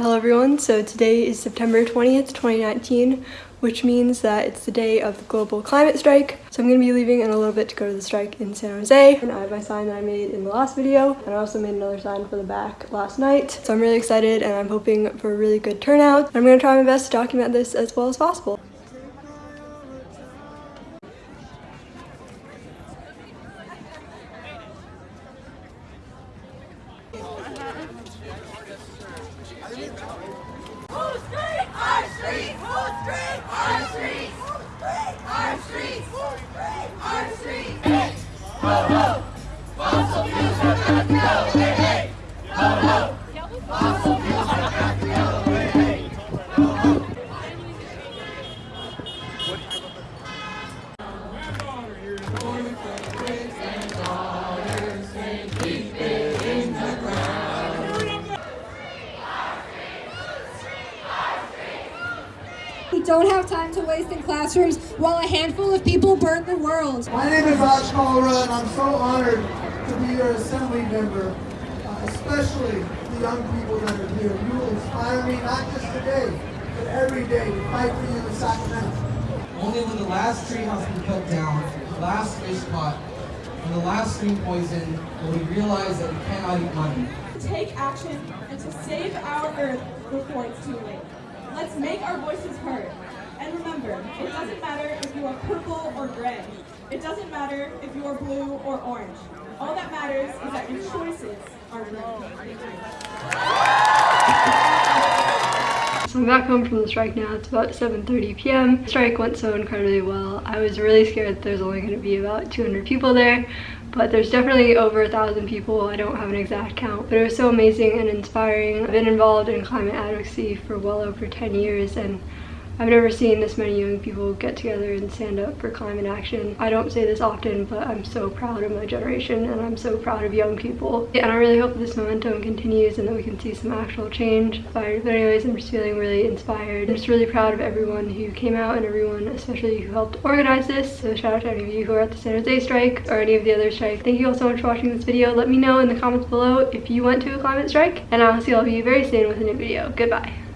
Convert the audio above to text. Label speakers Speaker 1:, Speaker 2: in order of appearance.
Speaker 1: Hello everyone, so today is September 20th, 2019, which means that it's the day of the global climate strike. So I'm going to be leaving in a little bit to go to the strike in San Jose. And I have my sign that I made in the last video, and I also made another sign for the back last night. So I'm really excited and I'm hoping for a really good turnout. I'm going to try my best to document this as well as possible. ho! Fossil fuels will not go! Hey, hey! Ho, ho!
Speaker 2: We don't have time to waste in classrooms while a handful of people burn the world.
Speaker 3: My name is Ash Kalra, and I'm so honored to be your assembly member, uh, especially the young people that are here. You will inspire me not just today, but every day to fight for you in Sacramento.
Speaker 4: Only when the last tree has been cut down, the last fish caught, and the last stream poisoned will we realize that we cannot eat money.
Speaker 5: To Take action and to save our Earth before it's too late. Let's make our voices heard. And remember, it doesn't matter if you are purple or gray. It doesn't matter if you are blue or orange. All that matters is that your choices are green.
Speaker 1: So I'm back home from the strike now. It's about 7.30 p.m. The strike went so incredibly well. I was really scared that there's only going to be about 200 people there, but there's definitely over a thousand people. I don't have an exact count, but it was so amazing and inspiring. I've been involved in climate advocacy for well over 10 years and I've never seen this many young people get together and stand up for climate action. I don't say this often, but I'm so proud of my generation and I'm so proud of young people. And I really hope this momentum continues and that we can see some actual change. But anyways, I'm just feeling really inspired. I'm just really proud of everyone who came out and everyone especially who helped organize this. So shout out to any of you who are at the San Jose strike or any of the other strikes. Thank you all so much for watching this video. Let me know in the comments below if you went to a climate strike and I'll see all of you very soon with a new video. Goodbye.